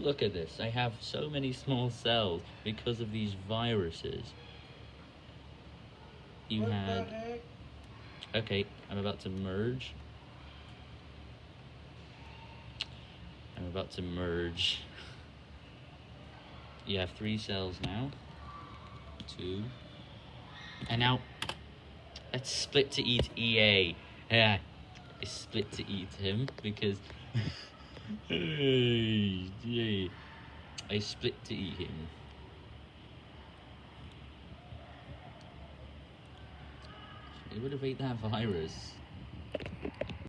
Look at this. I have so many small cells because of these viruses. You what had. the heck? Okay, I'm about to merge. I'm about to merge. You have three cells now. Two. And now, let's split to eat EA. Yeah, I split to eat him because. I split to eat him. It would have ate that virus.